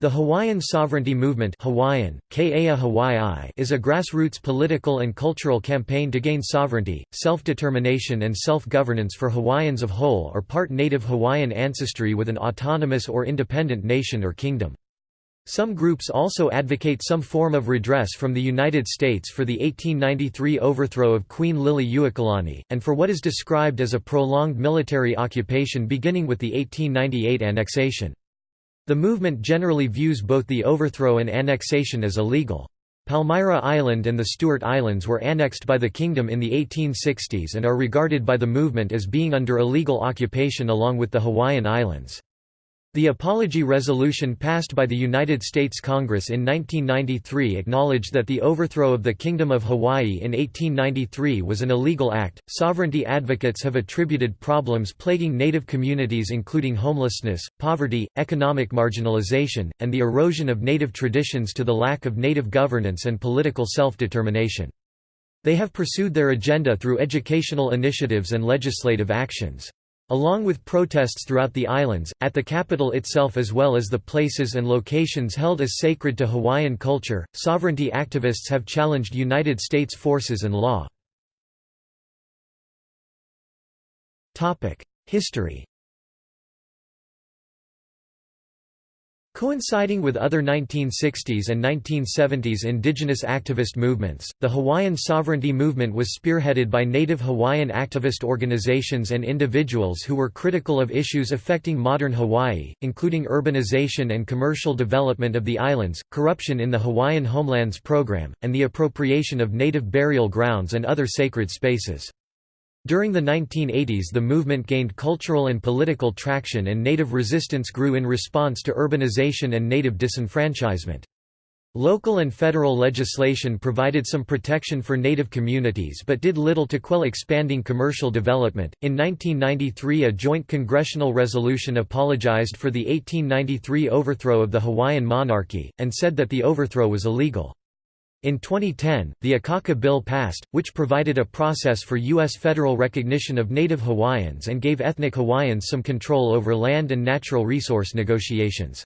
The Hawaiian Sovereignty Movement Hawaiian, Hawaii is a grassroots political and cultural campaign to gain sovereignty, self-determination and self-governance for Hawaiians of whole or part native Hawaiian ancestry with an autonomous or independent nation or kingdom. Some groups also advocate some form of redress from the United States for the 1893 overthrow of Queen Liliuokalani, and for what is described as a prolonged military occupation beginning with the 1898 annexation. The movement generally views both the overthrow and annexation as illegal. Palmyra Island and the Stewart Islands were annexed by the kingdom in the 1860s and are regarded by the movement as being under illegal occupation along with the Hawaiian Islands. The Apology Resolution passed by the United States Congress in 1993 acknowledged that the overthrow of the Kingdom of Hawaii in 1893 was an illegal act. Sovereignty advocates have attributed problems plaguing Native communities, including homelessness, poverty, economic marginalization, and the erosion of Native traditions, to the lack of Native governance and political self determination. They have pursued their agenda through educational initiatives and legislative actions. Along with protests throughout the islands, at the capital itself as well as the places and locations held as sacred to Hawaiian culture, sovereignty activists have challenged United States forces and law. History Coinciding with other 1960s and 1970s indigenous activist movements, the Hawaiian sovereignty movement was spearheaded by native Hawaiian activist organizations and individuals who were critical of issues affecting modern Hawaii, including urbanization and commercial development of the islands, corruption in the Hawaiian Homelands Program, and the appropriation of native burial grounds and other sacred spaces. During the 1980s the movement gained cultural and political traction and native resistance grew in response to urbanization and native disenfranchisement. Local and federal legislation provided some protection for native communities but did little to quell expanding commercial development. In 1993, a joint congressional resolution apologized for the 1893 overthrow of the Hawaiian monarchy, and said that the overthrow was illegal. In 2010, the Akaka Bill passed, which provided a process for U.S. federal recognition of native Hawaiians and gave ethnic Hawaiians some control over land and natural resource negotiations.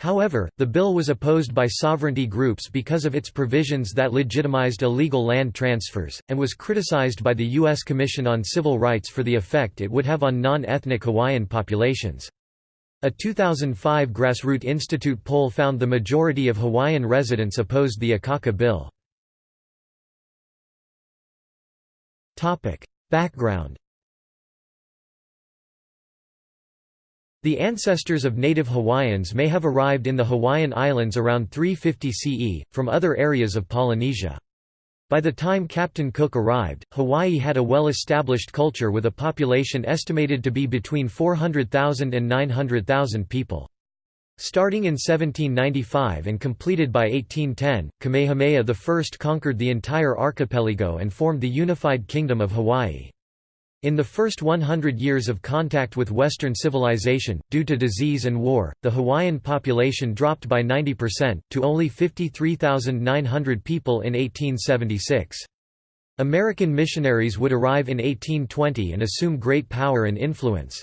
However, the bill was opposed by sovereignty groups because of its provisions that legitimized illegal land transfers, and was criticized by the U.S. Commission on Civil Rights for the effect it would have on non-ethnic Hawaiian populations. A 2005 Grassroot Institute poll found the majority of Hawaiian residents opposed the Akaka bill. Background The ancestors of native Hawaiians may have arrived in the Hawaiian Islands around 350 CE, from other areas of Polynesia. By the time Captain Cook arrived, Hawaii had a well-established culture with a population estimated to be between 400,000 and 900,000 people. Starting in 1795 and completed by 1810, Kamehameha I conquered the entire archipelago and formed the unified Kingdom of Hawaii. In the first 100 years of contact with Western civilization, due to disease and war, the Hawaiian population dropped by 90%, to only 53,900 people in 1876. American missionaries would arrive in 1820 and assume great power and influence.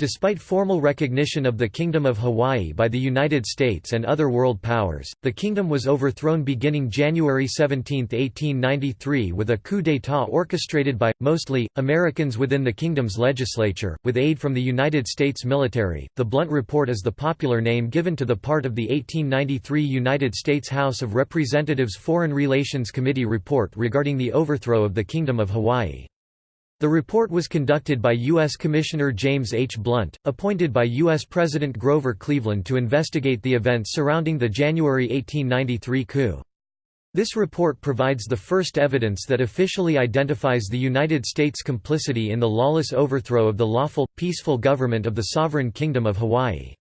Despite formal recognition of the Kingdom of Hawaii by the United States and other world powers, the kingdom was overthrown beginning January 17, 1893 with a coup d'état orchestrated by, mostly, Americans within the kingdom's legislature, with aid from the United States military. The Blount Report is the popular name given to the part of the 1893 United States House of Representatives Foreign Relations Committee report regarding the overthrow of the Kingdom of Hawaii. The report was conducted by U.S. Commissioner James H. Blount, appointed by U.S. President Grover Cleveland to investigate the events surrounding the January 1893 coup. This report provides the first evidence that officially identifies the United States' complicity in the lawless overthrow of the lawful, peaceful government of the sovereign Kingdom of Hawaii.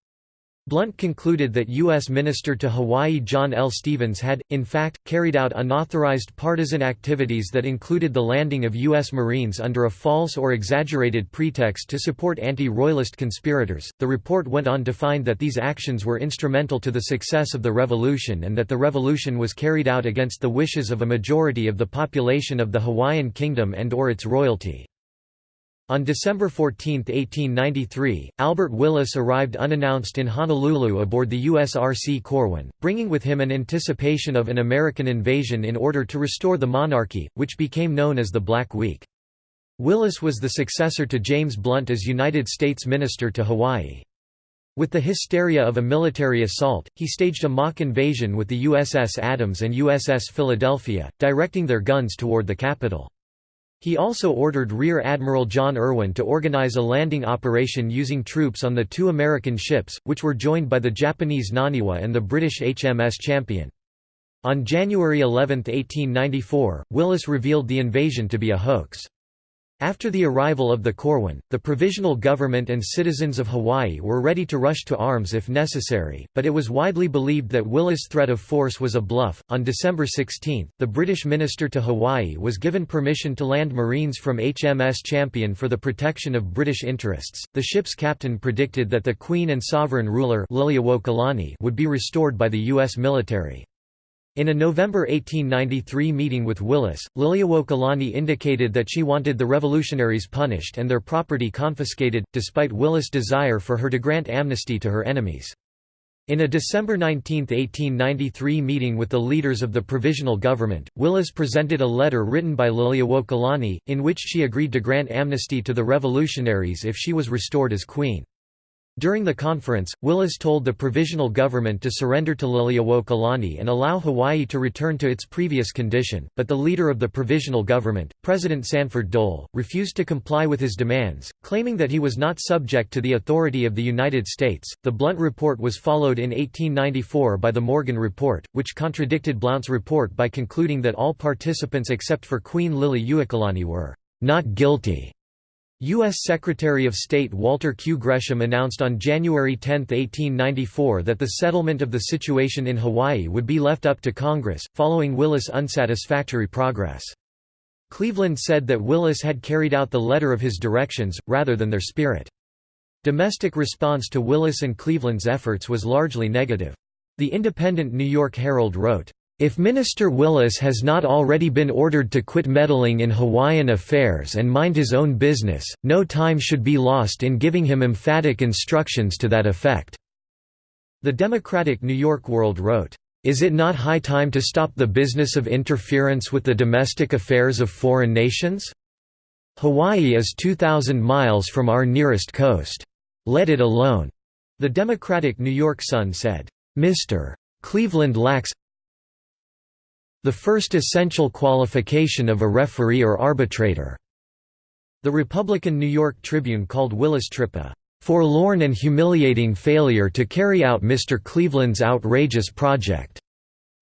Blount concluded that U.S. Minister to Hawaii John L. Stevens had, in fact, carried out unauthorized partisan activities that included the landing of U.S. Marines under a false or exaggerated pretext to support anti-royalist conspirators. The report went on to find that these actions were instrumental to the success of the revolution and that the revolution was carried out against the wishes of a majority of the population of the Hawaiian Kingdom and or its royalty. On December 14, 1893, Albert Willis arrived unannounced in Honolulu aboard the USRC Corwin, bringing with him an anticipation of an American invasion in order to restore the monarchy, which became known as the Black Week. Willis was the successor to James Blount as United States Minister to Hawaii. With the hysteria of a military assault, he staged a mock invasion with the USS Adams and USS Philadelphia, directing their guns toward the capital. He also ordered Rear Admiral John Irwin to organize a landing operation using troops on the two American ships, which were joined by the Japanese Naniwa and the British HMS Champion. On January 11, 1894, Willis revealed the invasion to be a hoax. After the arrival of the Corwin, the provisional government and citizens of Hawaii were ready to rush to arms if necessary, but it was widely believed that Willis' threat of force was a bluff. On December 16, the British minister to Hawaii was given permission to land Marines from HMS Champion for the protection of British interests. The ship's captain predicted that the Queen and sovereign ruler would be restored by the U.S. military. In a November 1893 meeting with Willis, Liliuokalani indicated that she wanted the revolutionaries punished and their property confiscated, despite Willis' desire for her to grant amnesty to her enemies. In a December 19, 1893 meeting with the leaders of the Provisional Government, Willis presented a letter written by Liliuokalani, in which she agreed to grant amnesty to the revolutionaries if she was restored as queen. During the conference, Willis told the provisional government to surrender to Liliuokalani and allow Hawaii to return to its previous condition, but the leader of the provisional government, President Sanford Dole, refused to comply with his demands, claiming that he was not subject to the authority of the United States. The Blount Report was followed in 1894 by the Morgan Report, which contradicted Blount's report by concluding that all participants except for Queen Liliuokalani were not guilty. U.S. Secretary of State Walter Q. Gresham announced on January 10, 1894 that the settlement of the situation in Hawaii would be left up to Congress, following Willis' unsatisfactory progress. Cleveland said that Willis had carried out the letter of his directions, rather than their spirit. Domestic response to Willis and Cleveland's efforts was largely negative. The independent New York Herald wrote, if Minister Willis has not already been ordered to quit meddling in Hawaiian affairs and mind his own business, no time should be lost in giving him emphatic instructions to that effect." The Democratic New York World wrote, "...is it not high time to stop the business of interference with the domestic affairs of foreign nations? Hawaii is 2,000 miles from our nearest coast. Let it alone." The Democratic New York Sun said, "Mr. Cleveland lacks the first essential qualification of a referee or arbitrator. The Republican New York Tribune called Willis Tripp a forlorn and humiliating failure to carry out Mr. Cleveland's outrageous project.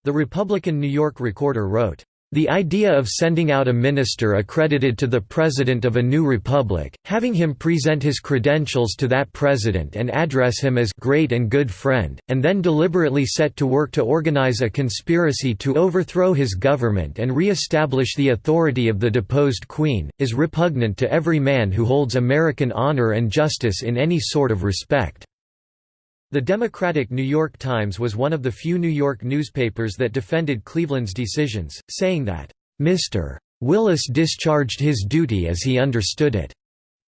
The Republican New York Recorder wrote, the idea of sending out a minister accredited to the president of a new republic, having him present his credentials to that president and address him as great and good friend, and then deliberately set to work to organize a conspiracy to overthrow his government and re-establish the authority of the deposed queen, is repugnant to every man who holds American honor and justice in any sort of respect. The Democratic New York Times was one of the few New York newspapers that defended Cleveland's decisions, saying that, "...Mr. Willis discharged his duty as he understood it."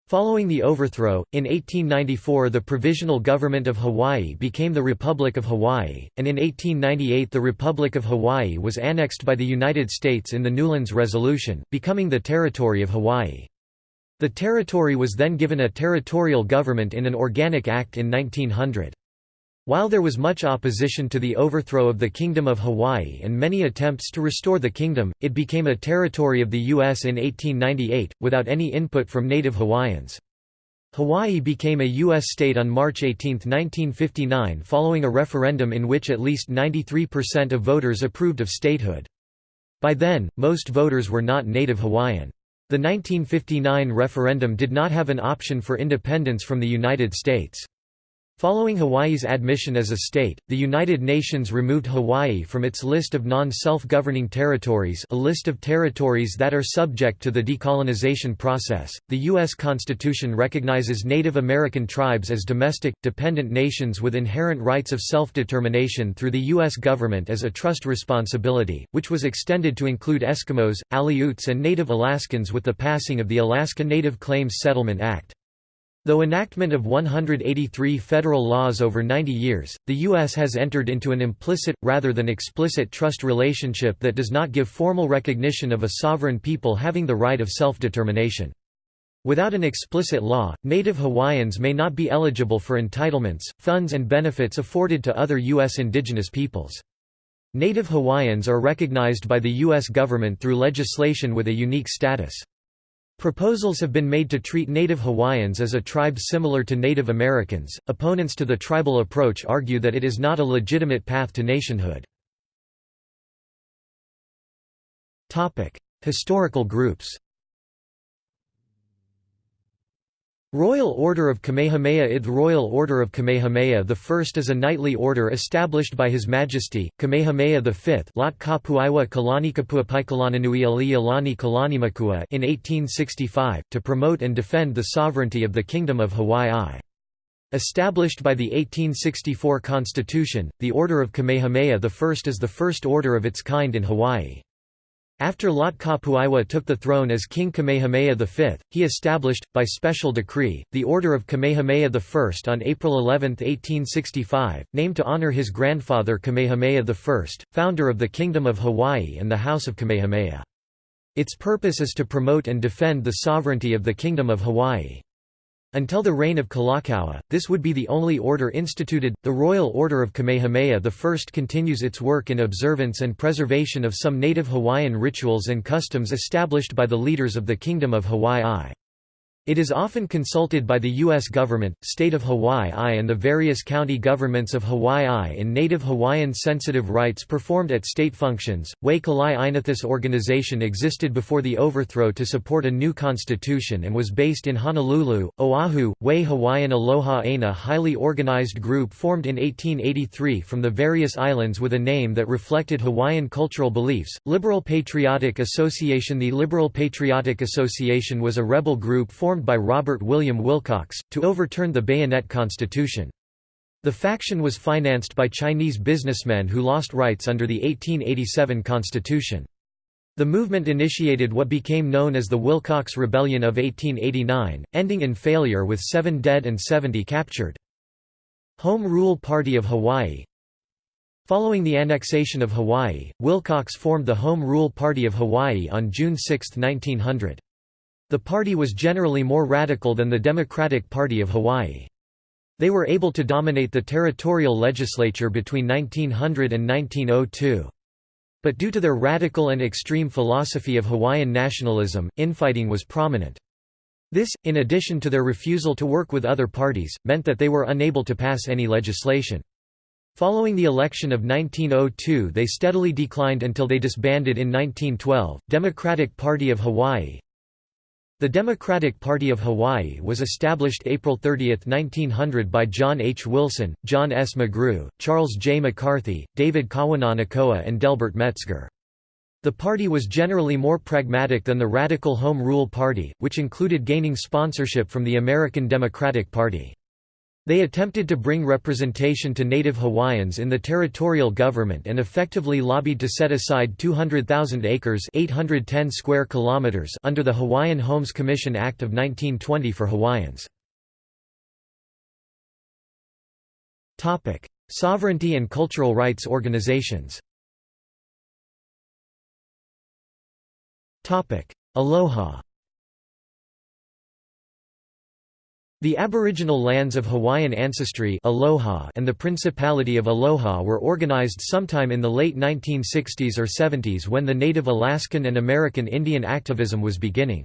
Following the overthrow, in 1894 the Provisional Government of Hawaii became the Republic of Hawaii, and in 1898 the Republic of Hawaii was annexed by the United States in the Newlands Resolution, becoming the Territory of Hawaii. The territory was then given a territorial government in an organic act in 1900. While there was much opposition to the overthrow of the Kingdom of Hawaii and many attempts to restore the kingdom, it became a territory of the U.S. in 1898, without any input from native Hawaiians. Hawaii became a U.S. state on March 18, 1959 following a referendum in which at least 93% of voters approved of statehood. By then, most voters were not native Hawaiian. The 1959 referendum did not have an option for independence from the United States. Following Hawaii's admission as a state, the United Nations removed Hawaii from its list of non-self-governing territories a list of territories that are subject to the decolonization process. The U.S. Constitution recognizes Native American tribes as domestic, dependent nations with inherent rights of self-determination through the U.S. government as a trust responsibility, which was extended to include Eskimos, Aleuts and Native Alaskans with the passing of the Alaska Native Claims Settlement Act. Though enactment of 183 federal laws over 90 years, the U.S. has entered into an implicit, rather than explicit trust relationship that does not give formal recognition of a sovereign people having the right of self-determination. Without an explicit law, Native Hawaiians may not be eligible for entitlements, funds and benefits afforded to other U.S. indigenous peoples. Native Hawaiians are recognized by the U.S. government through legislation with a unique status. Proposals have been made to treat Native Hawaiians as a tribe similar to Native Americans. Opponents to the tribal approach argue that it is not a legitimate path to nationhood. Topic: Historical groups. Royal Order of Kamehameha I The Royal Order of Kamehameha I is a knightly order established by His Majesty, Kamehameha V Lot Kapuiwa Kalanikapua Ali Alani Kalanimakua in 1865, to promote and defend the sovereignty of the Kingdom of Hawaii. Established by the 1864 Constitution, the Order of Kamehameha I is the first order of its kind in Hawaii. After Lot Kapuiwa took the throne as King Kamehameha V, he established, by special decree, the Order of Kamehameha I on April 11, 1865, named to honor his grandfather Kamehameha I, founder of the Kingdom of Hawaii and the House of Kamehameha. Its purpose is to promote and defend the sovereignty of the Kingdom of Hawaii. Until the reign of Kalakaua, this would be the only order instituted. The Royal Order of Kamehameha I continues its work in observance and preservation of some native Hawaiian rituals and customs established by the leaders of the Kingdom of Hawaii. It is often consulted by the U.S. government, state of Hawaii and the various county governments of Hawaii in Native Hawaiian sensitive rites performed at state functions. Wai Kalai Inathis organization existed before the overthrow to support a new constitution and was based in Honolulu, Oahu. Wai Hawaiian Aloha Aina highly organized group formed in 1883 from the various islands with a name that reflected Hawaiian cultural beliefs. Liberal Patriotic Association The Liberal Patriotic Association was a rebel group formed formed by Robert William Wilcox, to overturn the Bayonet Constitution. The faction was financed by Chinese businessmen who lost rights under the 1887 constitution. The movement initiated what became known as the Wilcox Rebellion of 1889, ending in failure with seven dead and 70 captured. Home Rule Party of Hawaii Following the annexation of Hawaii, Wilcox formed the Home Rule Party of Hawaii on June 6, 1900. The party was generally more radical than the Democratic Party of Hawaii. They were able to dominate the territorial legislature between 1900 and 1902. But due to their radical and extreme philosophy of Hawaiian nationalism, infighting was prominent. This, in addition to their refusal to work with other parties, meant that they were unable to pass any legislation. Following the election of 1902 they steadily declined until they disbanded in 1912. Democratic Party of Hawaii the Democratic Party of Hawaii was established April 30, 1900 by John H. Wilson, John S. McGrew, Charles J. McCarthy, David Kawananakoa and Delbert Metzger. The party was generally more pragmatic than the radical Home Rule Party, which included gaining sponsorship from the American Democratic Party. They attempted to bring representation to Native Hawaiians in the territorial government and effectively lobbied to set aside 200,000 acres 810 square kilometers under the Hawaiian Homes Commission Act of 1920 for Hawaiians. Sovereignty and cultural rights organizations Aloha The aboriginal lands of Hawaiian ancestry Aloha and the Principality of Aloha were organized sometime in the late 1960s or 70s when the native Alaskan and American Indian activism was beginning.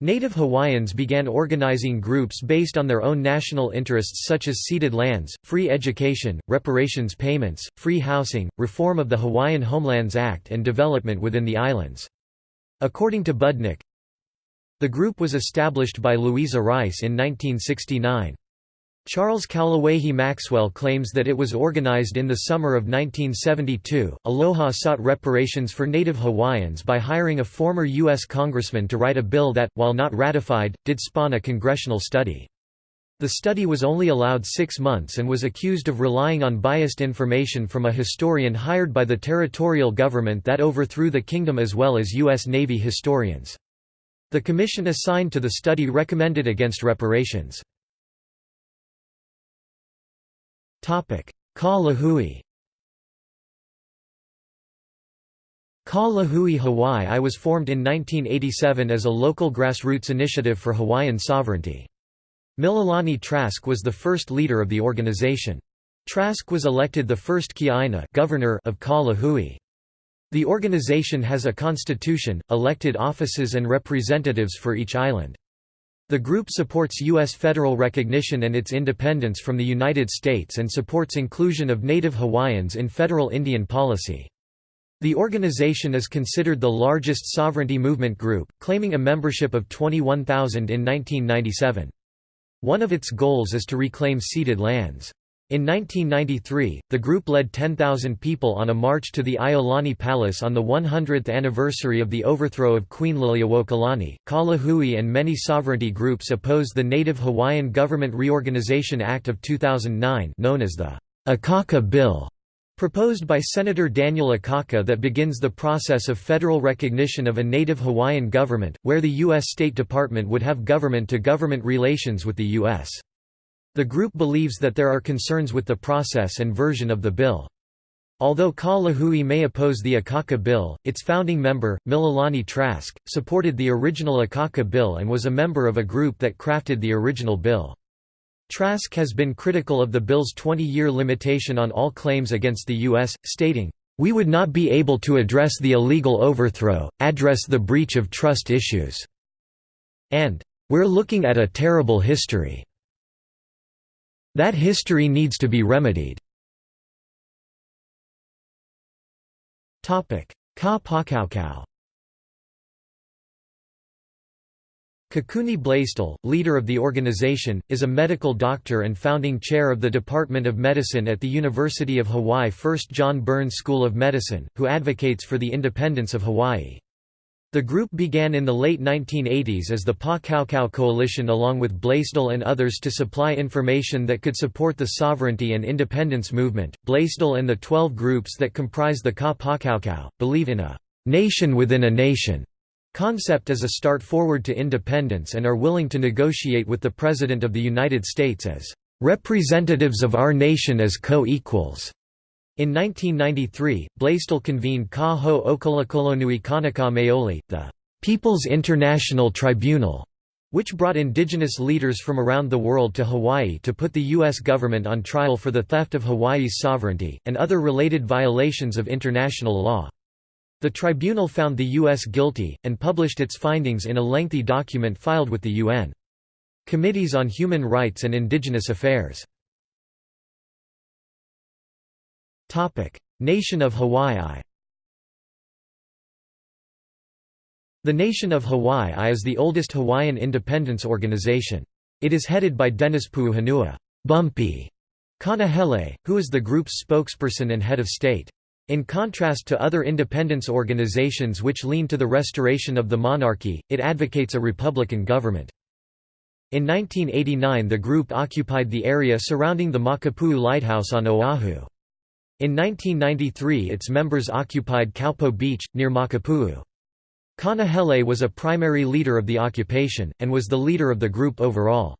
Native Hawaiians began organizing groups based on their own national interests such as ceded lands, free education, reparations payments, free housing, reform of the Hawaiian Homelands Act and development within the islands. According to Budnick, the group was established by Louisa Rice in 1969. Charles Kaulawehi Maxwell claims that it was organized in the summer of 1972. Aloha sought reparations for Native Hawaiians by hiring a former U.S. congressman to write a bill that, while not ratified, did spawn a congressional study. The study was only allowed six months and was accused of relying on biased information from a historian hired by the territorial government that overthrew the kingdom as well as U.S. Navy historians. The commission assigned to the study recommended against reparations. Ka Lahui Ka Lahui Hawaii I was formed in 1987 as a local grassroots initiative for Hawaiian sovereignty. Mililani Trask was the first leader of the organization. Trask was elected the first Kiaina governor of Ka Lahui. The organization has a constitution, elected offices and representatives for each island. The group supports U.S. federal recognition and its independence from the United States and supports inclusion of Native Hawaiians in federal Indian policy. The organization is considered the largest sovereignty movement group, claiming a membership of 21,000 in 1997. One of its goals is to reclaim ceded lands. In 1993, the group led 10,000 people on a march to the Iolani Palace on the 100th anniversary of the overthrow of Queen Liliuokalani. Kalahui and many sovereignty groups oppose the Native Hawaiian Government Reorganization Act of 2009 known as the Akaka Bill. Proposed by Senator Daniel Akaka that begins the process of federal recognition of a native Hawaiian government, where the U.S. State Department would have government-to-government -government relations with the U.S. The group believes that there are concerns with the process and version of the bill. Although Ka Lahui may oppose the Akaka bill, its founding member, Mililani Trask, supported the original Akaka bill and was a member of a group that crafted the original bill. Trask has been critical of the bill's 20-year limitation on all claims against the U.S., stating, "...we would not be able to address the illegal overthrow, address the breach of trust issues," and, "...we're looking at a terrible history." That history needs to be remedied. Ka Pakaukau Kekuni Blaisdell, leader of the organization, is a medical doctor and founding chair of the Department of Medicine at the University of Hawaii First John Burns School of Medicine, who advocates for the independence of Hawaii. The group began in the late 1980s as the Pa Kaukau Coalition along with Blaisdell and others to supply information that could support the sovereignty and independence movement. Blaisdell and the 12 groups that comprise the Ka Pakaukau believe in a nation within a nation concept as a start forward to independence and are willing to negotiate with the President of the United States as representatives of our nation as co-equals. In 1993, Blaisdell convened Ka Ho Okalakolonui Kanaka Maoli, the People's International Tribunal, which brought indigenous leaders from around the world to Hawaii to put the U.S. government on trial for the theft of Hawaii's sovereignty, and other related violations of international law. The tribunal found the U.S. guilty, and published its findings in a lengthy document filed with the UN. Committees on Human Rights and Indigenous Affairs Nation of Hawaii The Nation of Hawaii is the oldest Hawaiian independence organization. It is headed by Dennis Puuhonua Bumpy Kanahele, who is the group's spokesperson and head of state. In contrast to other independence organizations which lean to the restoration of the monarchy, it advocates a republican government. In 1989 the group occupied the area surrounding the Makapuu Lighthouse on Oahu. In 1993 its members occupied Kaupo Beach, near Makapuu. Kanahele was a primary leader of the occupation, and was the leader of the group overall.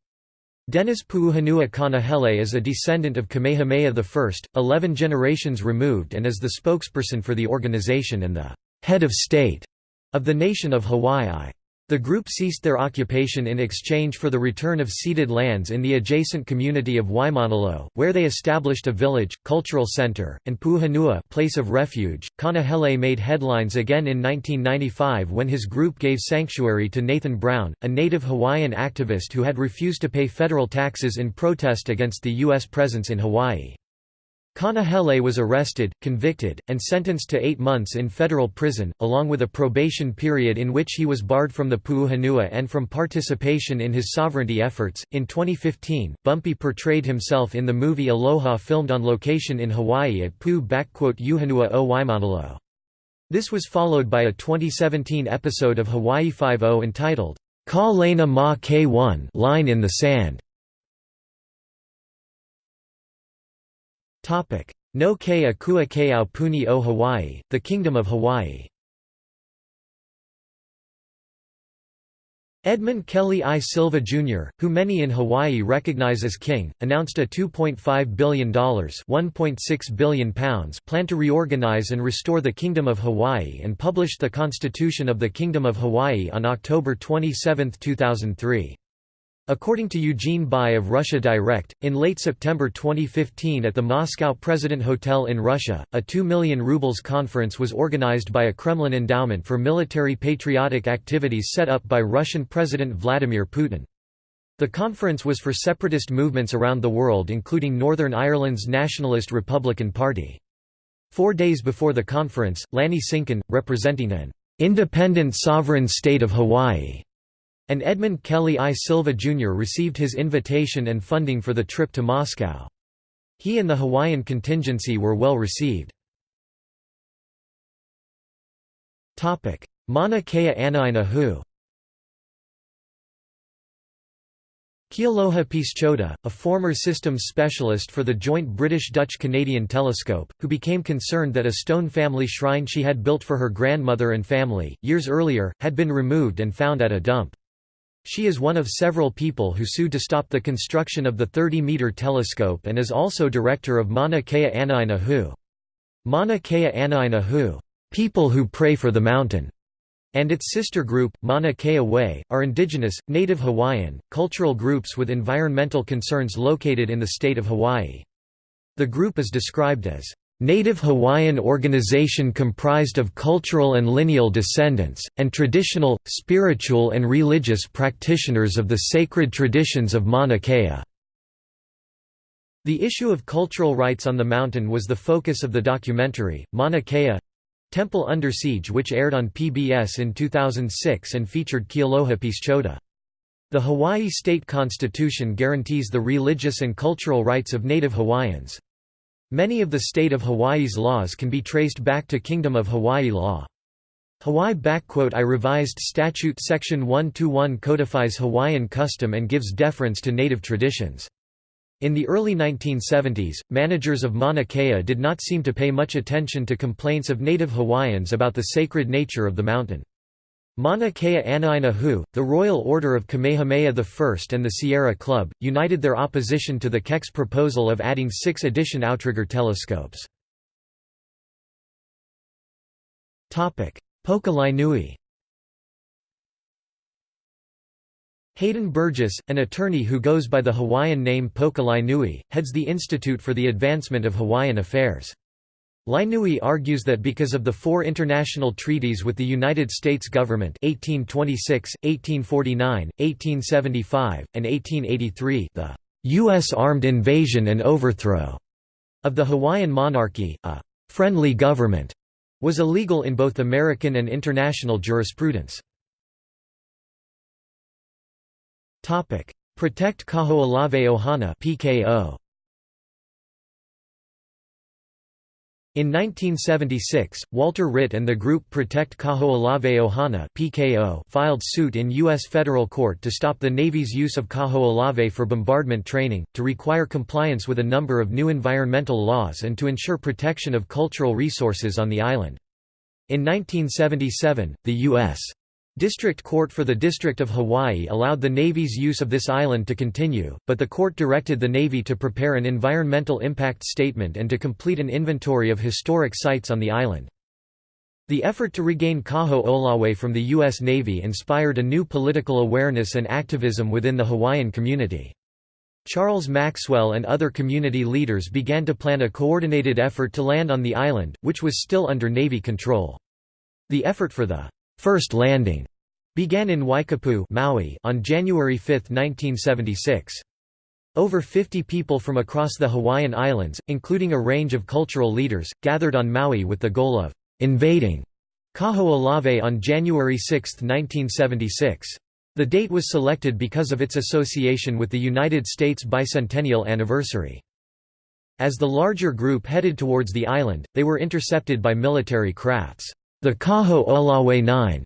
Dennis Puuhonua Kanahele is a descendant of Kamehameha I, 11 generations removed and is the spokesperson for the organization and the «head of state» of the nation of Hawaii. The group ceased their occupation in exchange for the return of ceded lands in the adjacent community of Waimanalo, where they established a village, cultural center, and Puuhonua place of refuge. Kanahele made headlines again in 1995 when his group gave sanctuary to Nathan Brown, a native Hawaiian activist who had refused to pay federal taxes in protest against the U.S. presence in Hawaii. Kanahele was arrested, convicted, and sentenced to eight months in federal prison, along with a probation period in which he was barred from the Puuhonua and from participation in his sovereignty efforts. In 2015, Bumpy portrayed himself in the movie Aloha filmed on location in Hawaii at Pu-Uhonua o Waimanalo. This was followed by a 2017 episode of Hawaii Five-O entitled, Ka Lena Ma K1 Line in the Sand. No Ke Akua Ke Aupuni o Hawaii, the Kingdom of Hawaii Edmund Kelly I. Silva, Jr., who many in Hawaii recognize as king, announced a $2.5 billion £1.6 billion plan to reorganize and restore the Kingdom of Hawaii and published the Constitution of the Kingdom of Hawaii on October 27, 2003. According to Eugene Bai of Russia Direct, in late September 2015 at the Moscow President Hotel in Russia, a 2 million rubles conference was organized by a Kremlin endowment for military patriotic activities set up by Russian President Vladimir Putin. The conference was for separatist movements around the world including Northern Ireland's Nationalist Republican Party. Four days before the conference, Lanny Sinkin, representing an independent sovereign state of Hawaii, and Edmund Kelly I. Silva Jr. received his invitation and funding for the trip to Moscow. He and the Hawaiian contingency were well received. Mauna Kea Anaina Hou Kealoha Pisciotta, a former systems specialist for the joint British-Dutch-Canadian telescope, who became concerned that a stone family shrine she had built for her grandmother and family, years earlier, had been removed and found at a dump. She is one of several people who sued to stop the construction of the 30-meter telescope and is also director of Mauna Kea Anaina Hou. Mauna Kea Anaina Hou, people who pray for the mountain, and its sister group, Mauna Kea Way, are indigenous, native Hawaiian, cultural groups with environmental concerns located in the state of Hawaii. The group is described as Native Hawaiian organization comprised of cultural and lineal descendants, and traditional, spiritual and religious practitioners of the sacred traditions of Mauna Kea. The issue of cultural rights on the mountain was the focus of the documentary, Mauna Kea Temple Under Siege which aired on PBS in 2006 and featured Kealoha Pisciotta. The Hawaii state constitution guarantees the religious and cultural rights of Native Hawaiians. Many of the state of Hawaii's laws can be traced back to Kingdom of Hawaii law. Hawaii I revised statute section 121 codifies Hawaiian custom and gives deference to native traditions. In the early 1970s, managers of Mauna Kea did not seem to pay much attention to complaints of native Hawaiians about the sacred nature of the mountain. Mauna Kea Anaina Hou, the Royal Order of Kamehameha I and the Sierra Club, united their opposition to the Keck's proposal of adding six addition outrigger telescopes. Poka Nui Hayden Burgess, an attorney who goes by the Hawaiian name Poka Nui, heads the Institute for the Advancement of Hawaiian Affairs. Laenui argues that because of the four international treaties with the United States government 1826, 1849, 1875, and 1883 the U.S. armed invasion and overthrow of the Hawaiian monarchy, a «friendly government» was illegal in both American and international jurisprudence. Protect Kaho'olawe Ohana PKO. In 1976, Walter Ritte and the group Protect Kaho'olawe Ohana (PKO) filed suit in U.S. federal court to stop the Navy's use of Kaho'olawe for bombardment training, to require compliance with a number of new environmental laws and to ensure protection of cultural resources on the island. In 1977, the U.S. District Court for the District of Hawaii allowed the Navy's use of this island to continue, but the court directed the Navy to prepare an environmental impact statement and to complete an inventory of historic sites on the island. The effort to regain Kaho'olawe from the U.S. Navy inspired a new political awareness and activism within the Hawaiian community. Charles Maxwell and other community leaders began to plan a coordinated effort to land on the island, which was still under Navy control. The effort for the first landing began in Waikapu Maui on January 5, 1976. Over 50 people from across the Hawaiian Islands, including a range of cultural leaders, gathered on Maui with the goal of «invading» Kaho'olawe on January 6, 1976. The date was selected because of its association with the United States bicentennial anniversary. As the larger group headed towards the island, they were intercepted by military crafts. The Kaho'olawe 9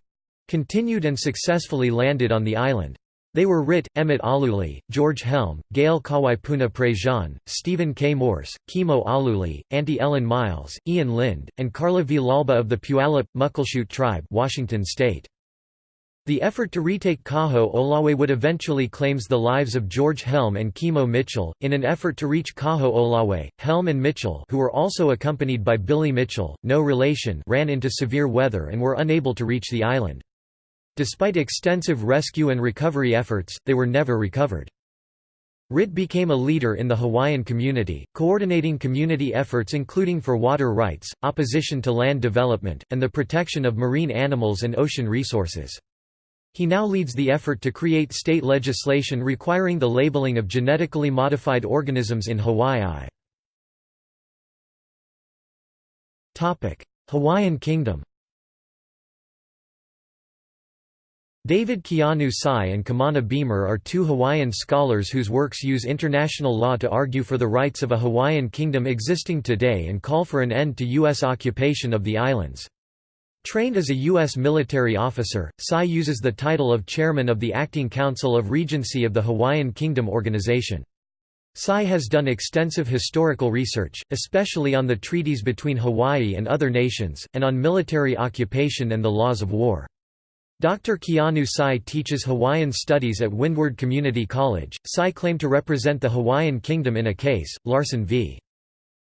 continued and successfully landed on the island. They were Ritte, Emmett Aluli, George Helm, Gail Kawaipuna Prejean, Stephen K. Morse, Kimo Aluli, Auntie Ellen Miles, Ian Lind, and Carla Villalba of the Puyallup, Muckleshoot tribe Washington State. The effort to retake Kaho'olawe would eventually claims the lives of George Helm and Kimo Mitchell. In an effort to reach Kaho Kaho'olawe, Helm and Mitchell who were also accompanied by Billy Mitchell, no relation ran into severe weather and were unable to reach the island. Despite extensive rescue and recovery efforts, they were never recovered. Ritte became a leader in the Hawaiian community, coordinating community efforts including for water rights, opposition to land development, and the protection of marine animals and ocean resources. He now leads the effort to create state legislation requiring the labeling of genetically modified organisms in Hawaii. Hawaiian Kingdom David Keanu Sai and Kamana Beamer are two Hawaiian scholars whose works use international law to argue for the rights of a Hawaiian kingdom existing today and call for an end to U.S. occupation of the islands. Trained as a U.S. military officer, Sai uses the title of chairman of the Acting Council of Regency of the Hawaiian Kingdom Organization. Sai has done extensive historical research, especially on the treaties between Hawaii and other nations, and on military occupation and the laws of war. Dr. Keanu Sai teaches Hawaiian studies at Windward Community College. Sai claimed to represent the Hawaiian Kingdom in a case, Larson v.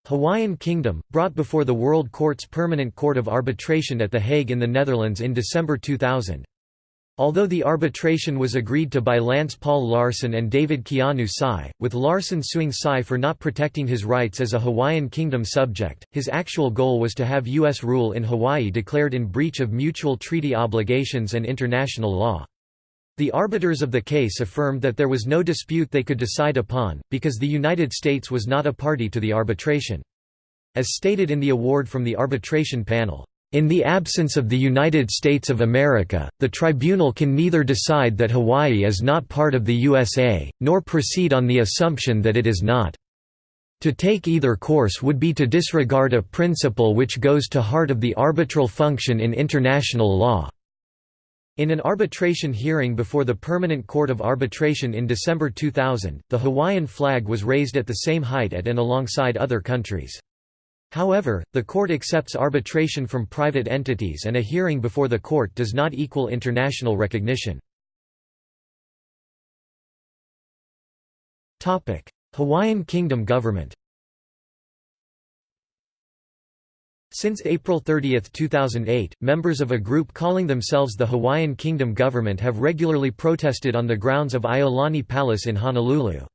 Hawaiian Kingdom, brought before the World Court's Permanent Court of Arbitration at The Hague in the Netherlands in December 2000. Although the arbitration was agreed to by Lance Paul Larson and David Keanu Sai, with Larson suing Sai for not protecting his rights as a Hawaiian Kingdom subject, his actual goal was to have U.S. rule in Hawaii declared in breach of mutual treaty obligations and international law. The arbiters of the case affirmed that there was no dispute they could decide upon, because the United States was not a party to the arbitration. As stated in the award from the arbitration panel, in the absence of the United States of America, the tribunal can neither decide that Hawaii is not part of the USA, nor proceed on the assumption that it is not. To take either course would be to disregard a principle which goes to heart of the arbitral function in international law. In an arbitration hearing before the Permanent Court of Arbitration in December 2000, the Hawaiian flag was raised at the same height at and alongside other countries. However, the court accepts arbitration from private entities and a hearing before the court does not equal international recognition. Hawaiian Kingdom government Since April 30, 2008, members of a group calling themselves the Hawaiian Kingdom Government have regularly protested on the grounds of Iolani Palace in Honolulu.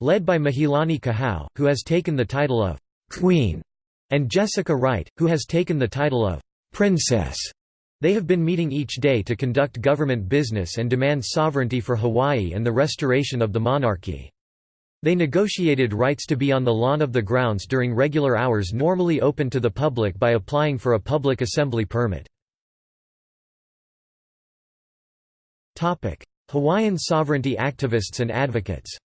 Led by Mahealani Kahau, who has taken the title of «Queen» and Jessica Wright, who has taken the title of «Princess». They have been meeting each day to conduct government business and demand sovereignty for Hawaii and the restoration of the monarchy. They negotiated rights to be on the lawn of the grounds during regular hours normally open to the public by applying for a public assembly permit. Hawaiian sovereignty activists and advocates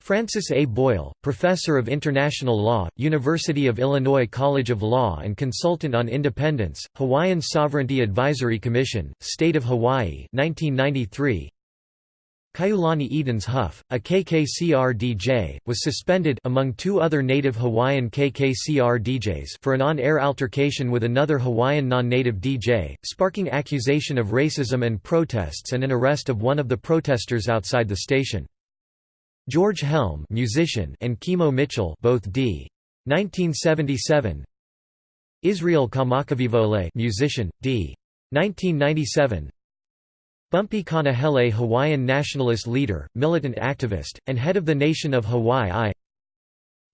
Francis A. Boyle, professor of international law, University of Illinois College of Law and consultant on independence, Hawaiian Sovereignty Advisory Commission, State of Hawaii 1993. Kaiulani Edens Huff, a KKCR DJ, was suspended among two other native Hawaiian KKCR DJs for an on-air altercation with another Hawaiian non-native DJ, sparking accusation of racism and protests and an arrest of one of the protesters outside the station. George Helm musician and Kimo Mitchell both d. 1977 Israel Kamakawiwo'ole musician, d. 1997 Bumpy Kanahele Hawaiian nationalist leader, militant activist, and head of the nation of Hawaii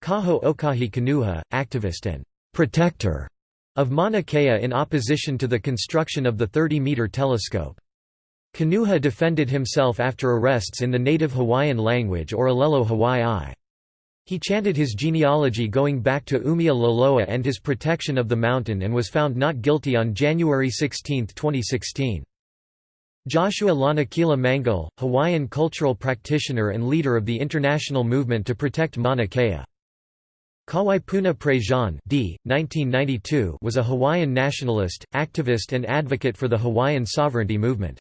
Kaho Okahi Kanuha, activist and «protector» of Mauna Kea in opposition to the construction of the 30-meter telescope. Kanuha defended himself after arrests in the native Hawaiian language or Alelo Hawaii. He chanted his genealogy going back to Umia and his protection of the mountain and was found not guilty on January 16, 2016. Joshua Lanakila Mangauil, Hawaiian cultural practitioner and leader of the international movement to protect Mauna Kea. Kawaipuna Prejean d. 1992 was a Hawaiian nationalist, activist and advocate for the Hawaiian sovereignty movement.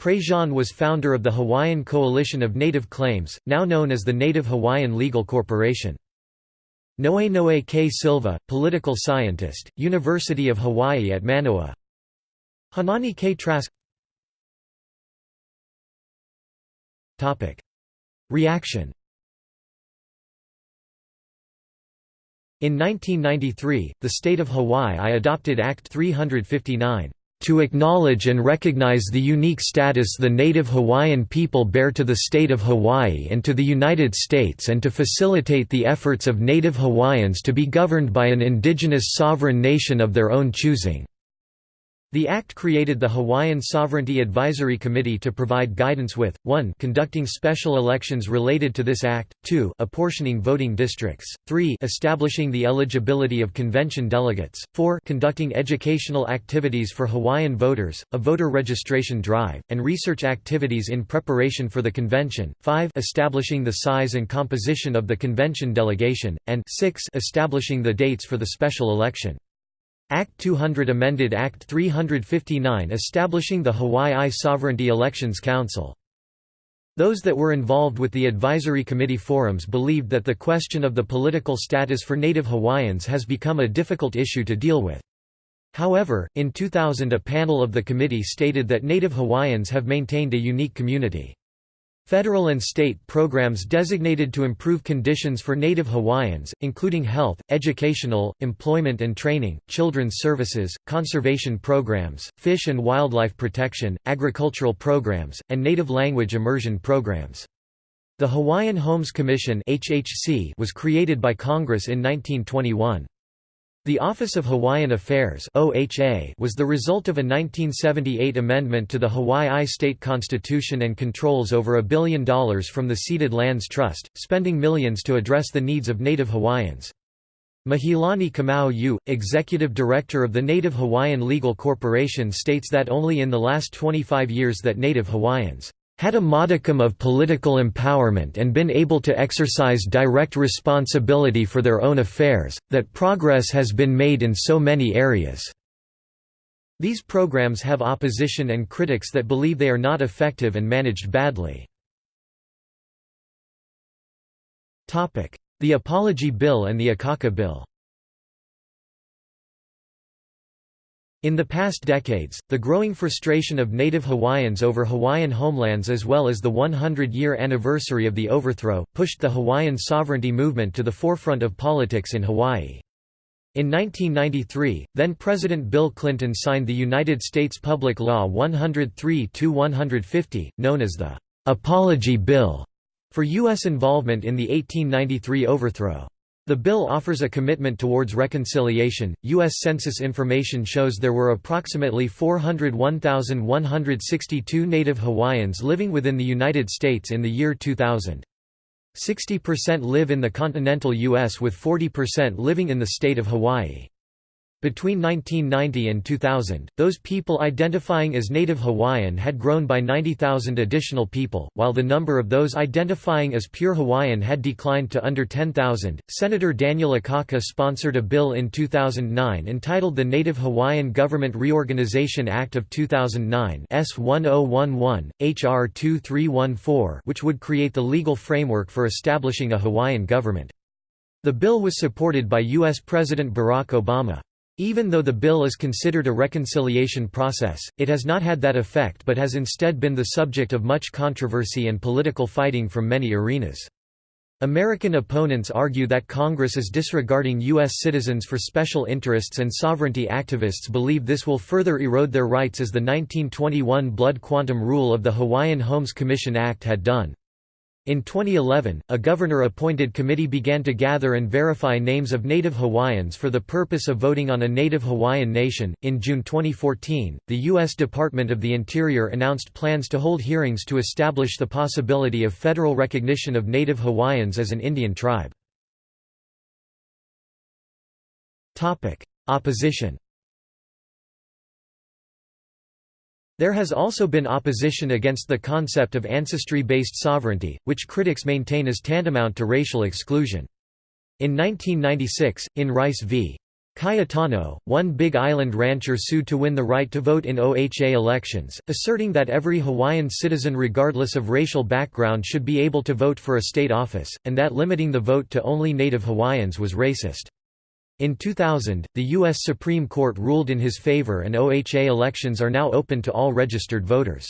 Prejean was founder of the Hawaiian Coalition of Native Claims, now known as the Native Hawaiian Legal Corporation. Noe Noe K. Silva, political scientist, University of Hawaii at Manoa Haunani K. Trask Reaction In 1993, the state of Hawaii adopted Act 359 to acknowledge and recognize the unique status the native Hawaiian people bear to the state of Hawaii and to the United States and to facilitate the efforts of native Hawaiians to be governed by an indigenous sovereign nation of their own choosing. The Act created the Hawaiian Sovereignty Advisory Committee to provide guidance with, 1 conducting special elections related to this Act, 2 apportioning voting districts, 3 establishing the eligibility of convention delegates, 4 conducting educational activities for Hawaiian voters, a voter registration drive, and research activities in preparation for the convention, 5 establishing the size and composition of the convention delegation, and 6 establishing the dates for the special election. Act 200 amended Act 359 establishing the Hawaii Sovereignty Elections Council. Those that were involved with the advisory committee forums believed that the question of the political status for native Hawaiians has become a difficult issue to deal with. However, in 2000 a panel of the committee stated that native Hawaiians have maintained a unique community. Federal and state programs designated to improve conditions for Native Hawaiians, including health, educational, employment and training, children's services, conservation programs, fish and wildlife protection, agricultural programs, and native language immersion programs. The Hawaiian Homes Commission was created by Congress in 1921. The Office of Hawaiian Affairs was the result of a 1978 amendment to the Hawaii State Constitution and controls over a billion dollars from the Ceded Lands Trust, spending millions to address the needs of Native Hawaiians. Mahealani Kamau Yu, executive director of the Native Hawaiian Legal Corporation states that only in the last 25 years that Native Hawaiians had a modicum of political empowerment and been able to exercise direct responsibility for their own affairs, that progress has been made in so many areas." These programs have opposition and critics that believe they are not effective and managed badly. The Apology Bill and the Akaka Bill In the past decades, the growing frustration of native Hawaiians over Hawaiian homelands as well as the 100-year anniversary of the overthrow, pushed the Hawaiian sovereignty movement to the forefront of politics in Hawaii. In 1993, then-President Bill Clinton signed the United States Public Law 103-150, known as the «Apology Bill», for U.S. involvement in the 1893 overthrow. The bill offers a commitment towards reconciliation. U.S. Census information shows there were approximately 401,162 Native Hawaiians living within the United States in the year 2000. 60% live in the continental U.S., with 40% living in the state of Hawaii. Between 1990 and 2000, those people identifying as Native Hawaiian had grown by 90,000 additional people, while the number of those identifying as pure Hawaiian had declined to under 10,000. Senator Daniel Akaka sponsored a bill in 2009 entitled the Native Hawaiian Government Reorganization Act of 2009 S1011, HR 2314, which would create the legal framework for establishing a Hawaiian government. The bill was supported by U.S. President Barack Obama. Even though the bill is considered a reconciliation process, it has not had that effect but has instead been the subject of much controversy and political fighting from many arenas. American opponents argue that Congress is disregarding U.S. citizens for special interests and sovereignty activists believe this will further erode their rights as the 1921 blood quantum rule of the Hawaiian Homes Commission Act had done. In 2011, a governor-appointed committee began to gather and verify names of Native Hawaiians for the purpose of voting on a Native Hawaiian nation. In June 2014, the U.S. Department of the Interior announced plans to hold hearings to establish the possibility of federal recognition of Native Hawaiians as an Indian tribe. Topic: Opposition There has also been opposition against the concept of ancestry-based sovereignty, which critics maintain is tantamount to racial exclusion. In 1996, in Rice v. Cayetano, one Big Island rancher sued to win the right to vote in OHA elections, asserting that every Hawaiian citizen regardless of racial background should be able to vote for a state office, and that limiting the vote to only Native Hawaiians was racist. In 2000, the U.S. Supreme Court ruled in his favor and OHA elections are now open to all registered voters.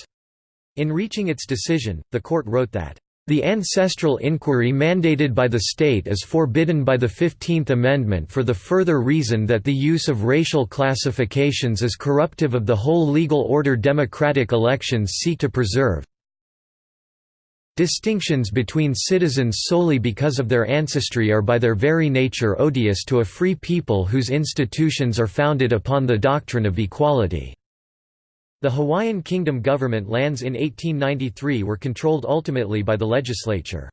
In reaching its decision, the court wrote that, "...the ancestral inquiry mandated by the state is forbidden by the Fifteenth Amendment for the further reason that the use of racial classifications is corruptive of the whole legal order democratic elections seek to preserve, Distinctions between citizens solely because of their ancestry are by their very nature odious to a free people whose institutions are founded upon the doctrine of equality." The Hawaiian Kingdom government lands in 1893 were controlled ultimately by the legislature.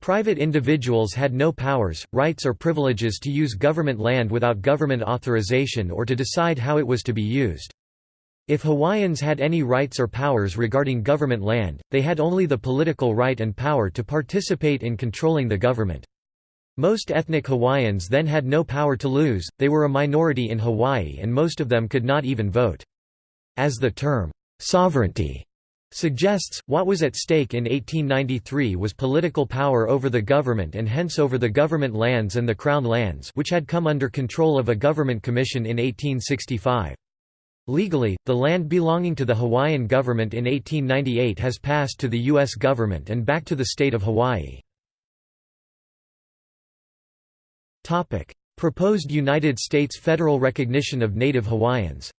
Private individuals had no powers, rights or privileges to use government land without government authorization or to decide how it was to be used. If Hawaiians had any rights or powers regarding government land, they had only the political right and power to participate in controlling the government. Most ethnic Hawaiians then had no power to lose, they were a minority in Hawaii and most of them could not even vote. As the term, "'sovereignty' suggests, what was at stake in 1893 was political power over the government and hence over the government lands and the Crown lands which had come under control of a government commission in 1865. Legally, the land belonging to the Hawaiian government in 1898 has passed to the U.S. government and back to the state of Hawaii. Proposed United States federal recognition of Native Hawaiians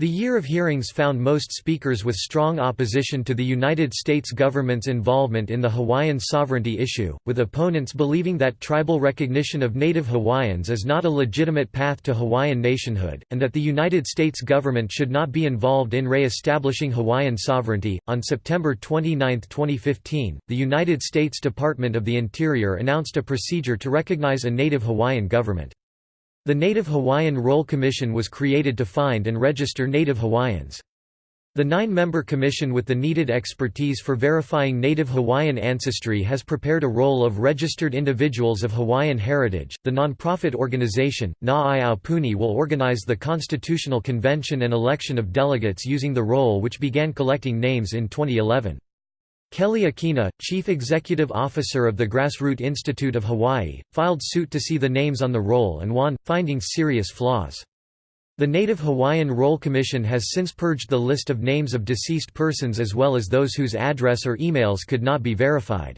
The year of hearings found most speakers with strong opposition to the United States government's involvement in the Hawaiian sovereignty issue, with opponents believing that tribal recognition of Native Hawaiians is not a legitimate path to Hawaiian nationhood, and that the United States government should not be involved in re-establishing Hawaiian sovereignty. On September 29, 2015, the United States Department of the Interior announced a procedure to recognize a Native Hawaiian government. The Native Hawaiian Roll Commission was created to find and register Native Hawaiians. The nine-member commission with the needed expertise for verifying Native Hawaiian ancestry has prepared a roll of registered individuals of Hawaiian heritage. The non-profit organization, Na Aupuni will organize the Constitutional Convention and election of delegates using the roll which began collecting names in 2011. Keli'i Akina, chief executive officer of the Grassroot Institute of Hawaii, filed suit to see the names on the roll and won, finding serious flaws. The Native Hawaiian Roll Commission has since purged the list of names of deceased persons as well as those whose address or emails could not be verified.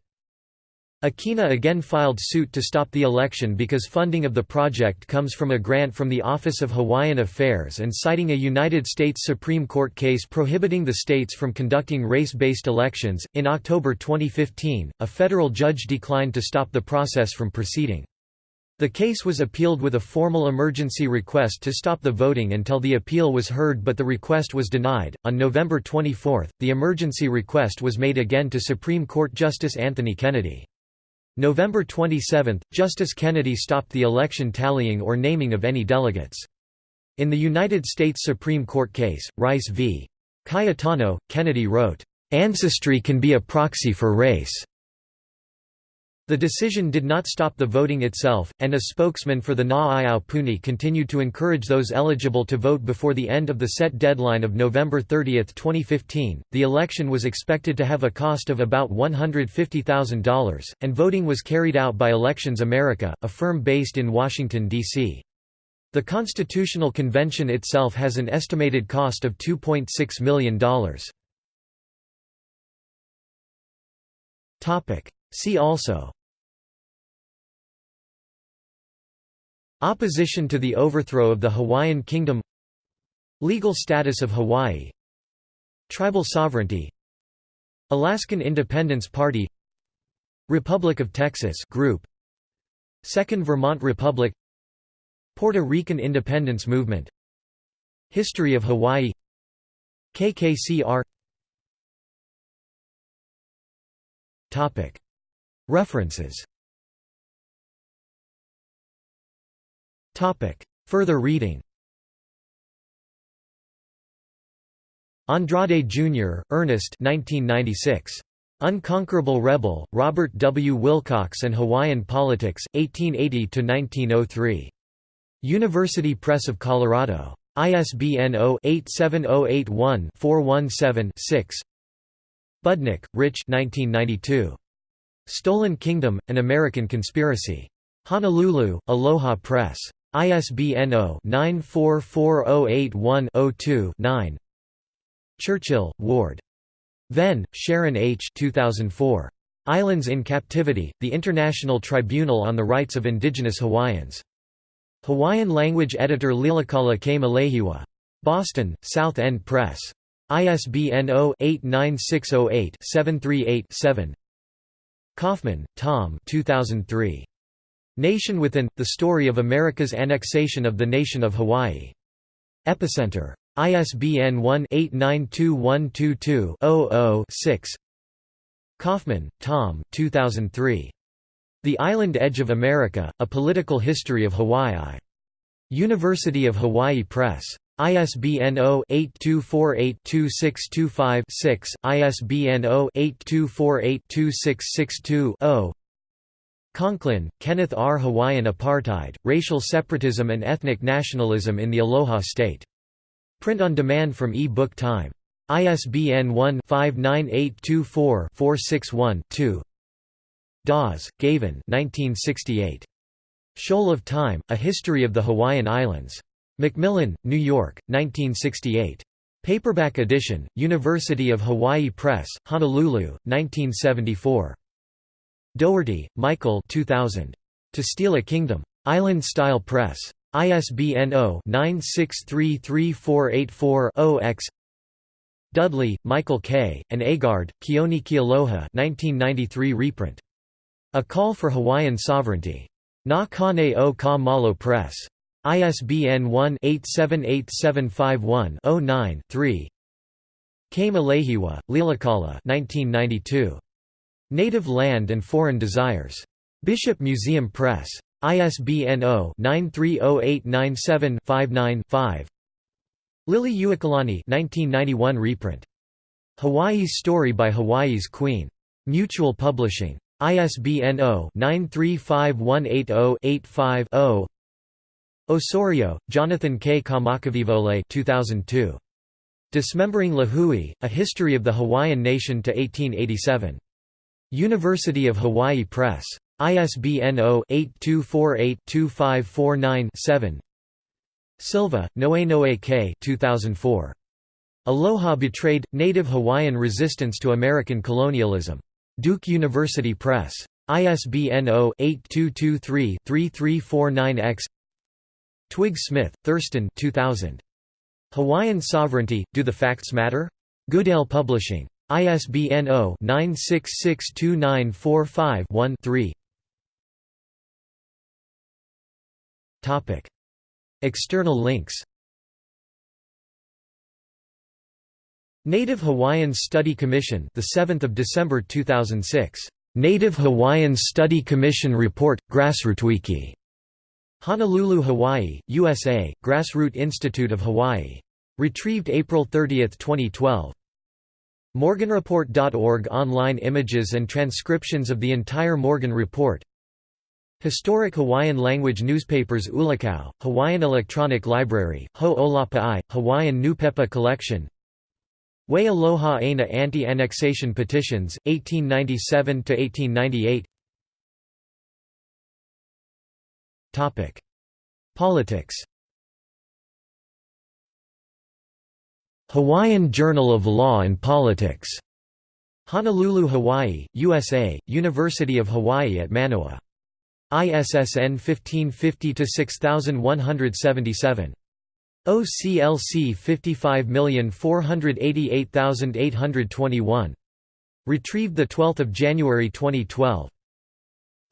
Akina again filed suit to stop the election because funding of the project comes from a grant from the Office of Hawaiian Affairs and citing a United States Supreme Court case prohibiting the states from conducting race-based elections. In October 2015, a federal judge declined to stop the process from proceeding. The case was appealed with a formal emergency request to stop the voting until the appeal was heard, but the request was denied. On November 24, the emergency request was made again to Supreme Court Justice Anthony Kennedy. November 27, Justice Kennedy stopped the election tallying or naming of any delegates. In the United States Supreme Court case, Rice v. Cayetano, Kennedy wrote, "...ancestry can be a proxy for race." The decision did not stop the voting itself, and a spokesman for the Na Aupuni continued to encourage those eligible to vote before the end of the set deadline of November 30, 2015. The election was expected to have a cost of about $150,000, and voting was carried out by Elections America, a firm based in Washington, D.C. The Constitutional Convention itself has an estimated cost of $2.6 million. See also Opposition to the overthrow of the Hawaiian Kingdom. Legal status of Hawaii. Tribal sovereignty. Alaskan Independence Party. Republic of Texas group. Second Vermont Republic. Puerto Rican Independence Movement. History of Hawaii. KKCR References Further reading Andrade, Jr., Ernest 1996. Unconquerable Rebel, Robert W. Wilcox and Hawaiian Politics, 1880–1903. University Press of Colorado. ISBN 0-87081-417-6 Budnick, Rich 1992. Stolen Kingdom, An American Conspiracy. Honolulu, Aloha Press. ISBN 0-944081-02-9 Churchill, Ward. Venne, Sharon H. 2004. Islands in Captivity, The International Tribunal on the Rights of Indigenous Hawaiians. Hawaiian language editor Lilikala K. Malehiwa. Boston, South End Press. ISBN 0-89608-738-7 Kaufman, Tom 2003. Nation Within – The Story of America's Annexation of the Nation of Hawaii. Epicenter. ISBN 1-892122-00-6 Kaufman, Tom 2003. The Island Edge of America, A Political History of Hawaii. University of Hawaii Press. ISBN 0-8248-2625-6, ISBN 0-8248-2662-0 Conklin, Kenneth R. Hawaiian Apartheid, Racial Separatism and Ethnic Nationalism in the Aloha State. Print on demand from e-book time. ISBN 1-59824-461-2 Daws, Gavan 1968. Shoal of Time, A History of the Hawaiian Islands. Macmillan, New York, 1968. Paperback edition, University of Hawaii Press, Honolulu, 1974. Doherty, Michael 2000. To Steal a Kingdom. Island Style Press. ISBN 0-9633484-0-X Dudley, Michael K., and Agard, Keone Kealoha 1993 reprint. A Call for Hawaiian Sovereignty. Na Kane o Ka Malo Press. ISBN 1-878751-09-3 K. Malehiwa, Lilikala 1992. Native Land and Foreign Desires. Bishop Museum Press. ISBN 0-930897-59-5 Liliuokalani 1991 reprint. Hawaii's Story by Hawaii's Queen. Mutual Publishing. ISBN 0-935180-85-0 Osorio, Jonathan K. Kamakawiwo'ole 2002. Dismembering Lahui, A History of the Hawaiian Nation to 1887. University of Hawaii Press. ISBN 0-8248-2549-7 Silva, Noenoe K. 2004. Aloha Betrayed – Native Hawaiian Resistance to American Colonialism. Duke University Press. ISBN 0-8223-3349-X Twigg Smith, Thurston 2000. Hawaiian Sovereignty – Do the Facts Matter? Goodale Publishing. ISBN 0-9662945-1-3 External links. Native Hawaiians Study Commission the 7th of December 2006 Native Hawaiians Study Commission Report Grassrootwiki Honolulu, Hawaii, USA Grassroot Institute of Hawaii. Retrieved April 30, 2012 Morganreport.org Online images and transcriptions of the entire Morgan Report. Historic Hawaiian language newspapers Ulukau, Hawaiian Electronic Library, Ho'olaupa'i, Hawaiian Nupepa Collection. Way Aloha Aina Anti-Annexation Petitions, 1897–1898 Politics Hawaiian Journal of Law and Politics. Honolulu, Hawaii, USA, University of Hawaii at Manoa. ISSN 1550-6177. OCLC 55488821. Retrieved 12 January 2012.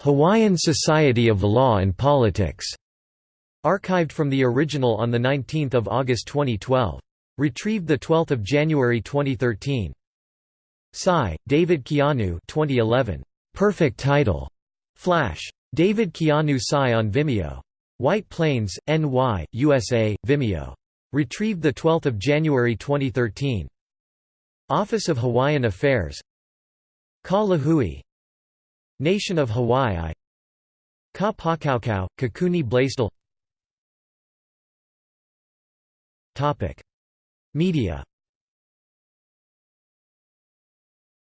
Hawaiian Society of Law and Politics. Archived from the original on 19 August 2012. Retrieved 12 January 2013. Tsai, David Keanu 2011. Perfect title. Flash. David Keanu Tsai on Vimeo. White Plains, NY, USA, Vimeo. Retrieved 12 January 2013. Office of Hawaiian Affairs Ka Lahui Nation of Hawaii Ka Pakaukau, Kekuni Blaisdell Media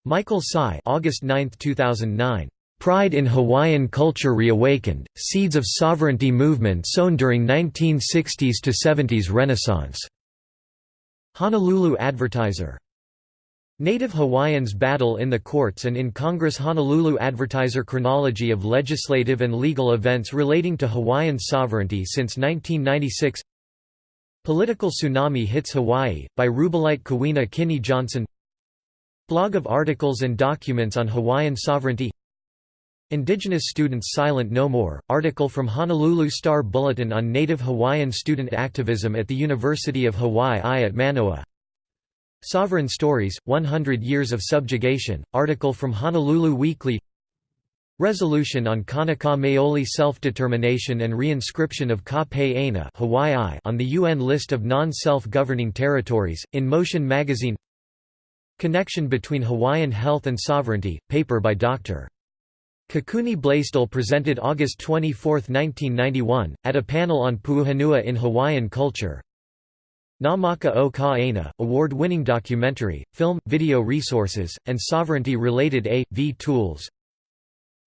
Michael Tsai August 9, 2009. Pride in Hawaiian Culture Reawakened, Seeds of Sovereignty Movement Sown During 1960s to 70s Renaissance. Honolulu Advertiser. Native Hawaiians Battle in the Courts and in Congress Honolulu Advertiser Chronology of legislative and legal events relating to Hawaiian sovereignty since 1996 Political Tsunami Hits Hawaii, by Rubellite Kawena Kinney Johnson. Blog of articles and documents on Hawaiian sovereignty. Indigenous Students Silent No More, article from Honolulu Star Bulletin on Native Hawaiian student activism at the University of Hawaii at Manoa. Sovereign Stories, 100 Years of Subjugation, article from Honolulu Weekly Resolution on Kanaka Maoli self-determination and reinscription of Ka Hawaii on the UN list of non-self-governing territories, in Motion magazine Connection between Hawaiian health and sovereignty, paper by Dr. Kekuni Blaisdell presented August 24, 1991, at a panel on Puuhonua in Hawaiian culture. Namaka o Ka Aina, award-winning documentary, film, video resources, and sovereignty-related A.V. tools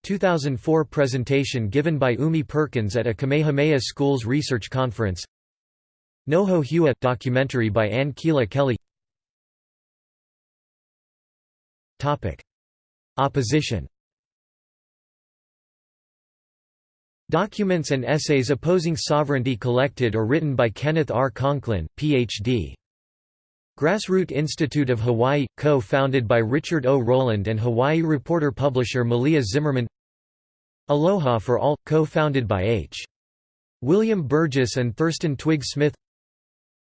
2004 presentation given by Umi Perkins at a Kamehameha Schools research conference Noho Hewa documentary by Ann Keala Kelly Opposition Documents and essays opposing sovereignty collected or written by Kenneth R. Conklin, Ph.D. Grassroot Institute of Hawaii, co-founded by Richard O. Rowland and Hawaii reporter-publisher Malia Zimmerman Aloha for All, co-founded by H. William Burgess and Thurston Twigg Smith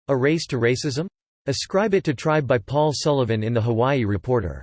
A Race to Racism? Ascribe It to Tribe by Paul Sullivan in The Hawaii Reporter